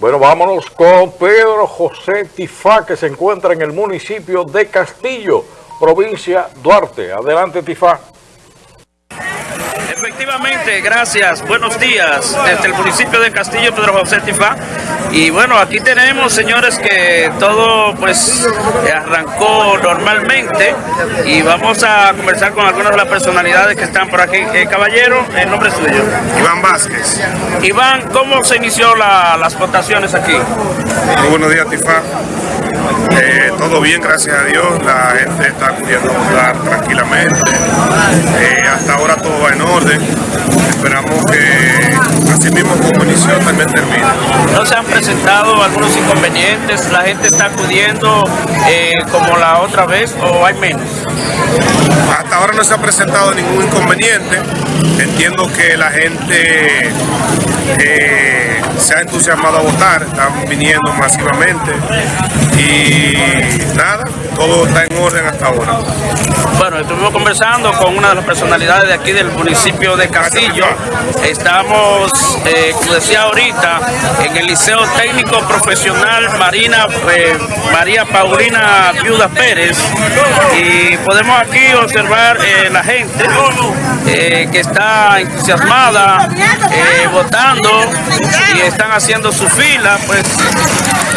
Bueno, vámonos con Pedro José Tifá, que se encuentra en el municipio de Castillo, provincia Duarte. Adelante, Tifá. Efectivamente, gracias. Buenos días desde el municipio de Castillo, Pedro José Tifá. Y bueno, aquí tenemos, señores, que todo pues arrancó normalmente y vamos a conversar con algunas de las personalidades que están por aquí. Eh, caballero, el nombre suyo. Iván Vázquez. Iván, ¿cómo se inició la- las votaciones aquí? Muy buenos días, Tifá. Eh, todo bien, gracias a Dios. La gente está acudiendo a votar tranquilamente. Eh, hasta ahora todo va en orden. Así mismo como inició también termine. ¿No se han presentado algunos inconvenientes? ¿La gente está acudiendo eh, como la otra vez o hay menos? Hasta ahora no se ha presentado ningún inconveniente. Entiendo que la gente eh, se ha entusiasmado a votar, están viniendo masivamente y nada, todo está en orden hasta ahora. Bueno, estuvimos conversando con una de las personalidades de aquí del municipio de Castillo. Estamos, eh, decía ahorita, en el Liceo Técnico Profesional Marina, eh, María Paulina Viuda Pérez. Y podemos aquí observar eh, la gente eh, que está entusiasmada, votando y están haciendo su fila, pues,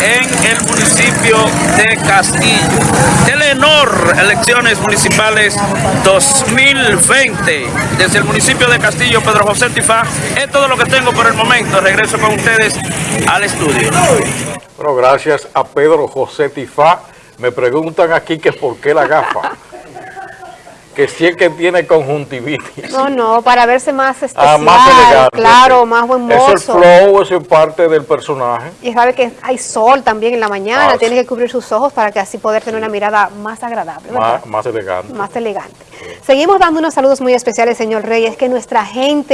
en el municipio de Castillo. Telenor, elecciones municipales 2020. Desde el municipio de Castillo, Pedro José Tifá. Es todo lo que tengo por el momento. Regreso con ustedes al estudio. Bueno, gracias a Pedro José Tifá. Me preguntan aquí que por qué la gafa. Que si es que tiene conjuntivitis. No, no, para verse más especial, Ah, más elegante. claro, más buen Es el mozo. flow, eso es parte del personaje. Y sabe que hay sol también en la mañana, Ah, tiene sí. que cubrir sus ojos para que así poder tener una mirada más agradable. Más, más elegante. más elegante. Seguimos dando unos saludos muy especiales, señor Reyes, que nuestra gente